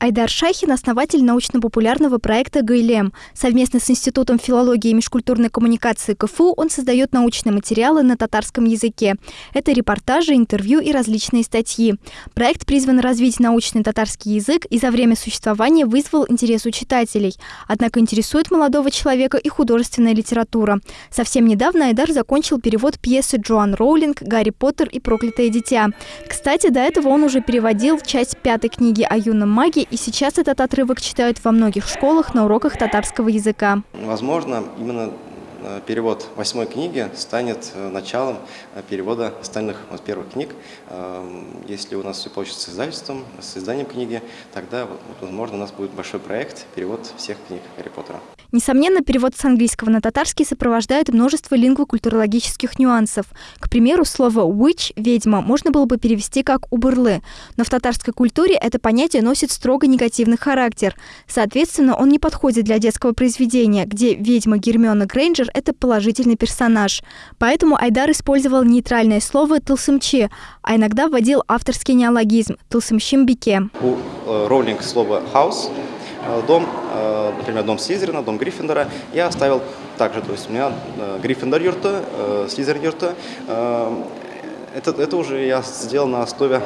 Айдар Шахин – основатель научно-популярного проекта «ГЛМ». Совместно с Институтом филологии и межкультурной коммуникации КФУ он создает научные материалы на татарском языке. Это репортажи, интервью и различные статьи. Проект призван развить научный татарский язык и за время существования вызвал интерес у читателей. Однако интересует молодого человека и художественная литература. Совсем недавно Айдар закончил перевод пьесы Джоан Роулинг «Гарри Поттер и проклятое дитя». Кстати, до этого он уже переводил часть пятой книги о юном маге и сейчас этот отрывок читают во многих школах на уроках татарского языка. Возможно, именно перевод восьмой книги станет э, началом э, перевода остальных вот, первых книг. Если у нас все получится с издательством, с изданием книги, тогда, возможно, у нас будет большой проект, перевод всех книг Гарри Поттера. Несомненно, перевод с английского на татарский сопровождает множество лингвокультурологических нюансов. К примеру, слово «witch» – «ведьма» можно было бы перевести как «убырлы», но в татарской культуре это понятие носит строго негативный характер. Соответственно, он не подходит для детского произведения, где ведьма Гермиона Грейнджер – это положительный персонаж. Поэтому Айдар использовал нейтральное слово «тылсымчи», а иногда вводил авторский неологизм «тылсымщимбике». У э, Роулинг слово «house» Э, дом, э, например, дом Слизерина, дом Гриффиндора, я оставил также, то есть у меня Гриффиндор юрта, Слизерин юрта. Это, это уже я сделал на основе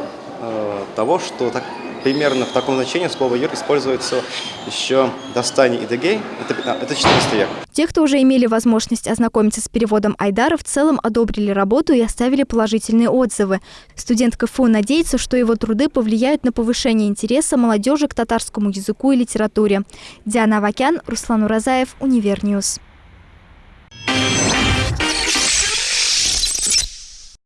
того, что так, примерно в таком значении слово «юр» используется еще до Стани и Дегей, это, это 14 век. Те, кто уже имели возможность ознакомиться с переводом Айдара, в целом одобрили работу и оставили положительные отзывы. Студент КФУ надеется, что его труды повлияют на повышение интереса молодежи к татарскому языку и литературе. Диана Авакян, Руслан Уразаев, Универньюз.